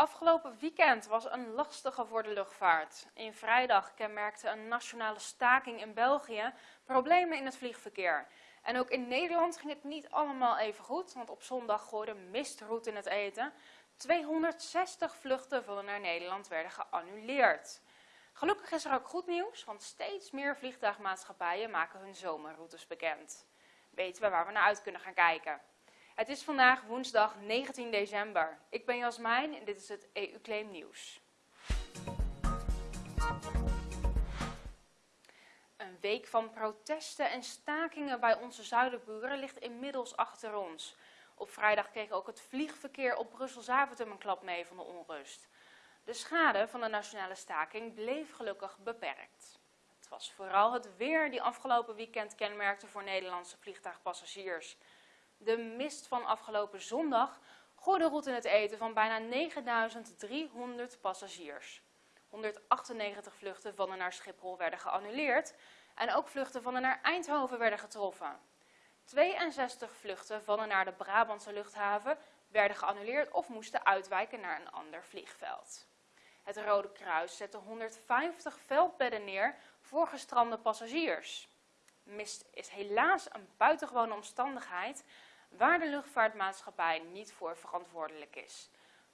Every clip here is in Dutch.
Afgelopen weekend was een lastige voor de luchtvaart. In vrijdag kenmerkte een nationale staking in België problemen in het vliegverkeer. En ook in Nederland ging het niet allemaal even goed, want op zondag gooide mist roet in het eten. 260 vluchten van naar Nederland werden geannuleerd. Gelukkig is er ook goed nieuws, want steeds meer vliegtuigmaatschappijen maken hun zomerroutes bekend. Weten we waar we naar uit kunnen gaan kijken. Het is vandaag woensdag 19 december. Ik ben Jasmijn en dit is het EU-claim nieuws. Een week van protesten en stakingen bij onze zuidenburen ligt inmiddels achter ons. Op vrijdag kreeg ook het vliegverkeer op Brussel-Zaventem een klap mee van de onrust. De schade van de nationale staking bleef gelukkig beperkt. Het was vooral het weer die afgelopen weekend kenmerkte voor Nederlandse vliegtuigpassagiers. De mist van afgelopen zondag gooide roet in het eten van bijna 9300 passagiers. 198 vluchten van en naar Schiphol werden geannuleerd en ook vluchten van en naar Eindhoven werden getroffen. 62 vluchten van en naar de Brabantse luchthaven werden geannuleerd of moesten uitwijken naar een ander vliegveld. Het Rode Kruis zette 150 veldbedden neer voor gestrande passagiers. Mist is helaas een buitengewone omstandigheid waar de luchtvaartmaatschappij niet voor verantwoordelijk is.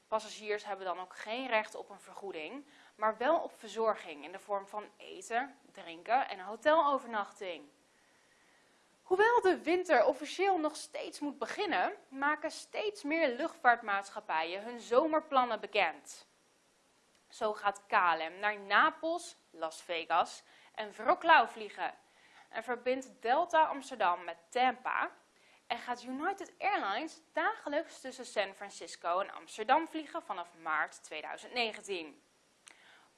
Passagiers hebben dan ook geen recht op een vergoeding, maar wel op verzorging in de vorm van eten, drinken en hotelovernachting. Hoewel de winter officieel nog steeds moet beginnen, maken steeds meer luchtvaartmaatschappijen hun zomerplannen bekend. Zo gaat KLM naar Napels, Las Vegas en Wroclaw vliegen en verbindt Delta Amsterdam met Tampa en gaat United Airlines dagelijks tussen San Francisco en Amsterdam vliegen vanaf maart 2019.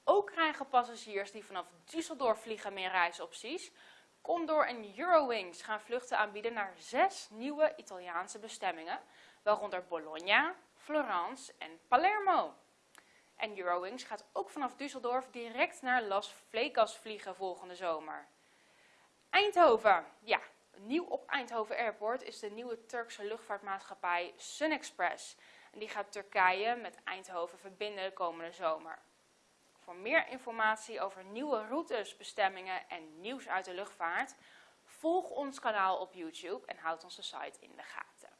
Ook krijgen passagiers die vanaf Düsseldorf vliegen meer reisopties. Condor en Eurowings gaan vluchten aanbieden naar zes nieuwe Italiaanse bestemmingen, waaronder Bologna, Florence en Palermo. En Eurowings gaat ook vanaf Düsseldorf direct naar Las Vegas vliegen volgende zomer. Eindhoven, ja, Nieuw op Eindhoven Airport is de nieuwe Turkse luchtvaartmaatschappij SunExpress. En die gaat Turkije met Eindhoven verbinden de komende zomer. Voor meer informatie over nieuwe routes, bestemmingen en nieuws uit de luchtvaart, volg ons kanaal op YouTube en houd onze site in de gaten.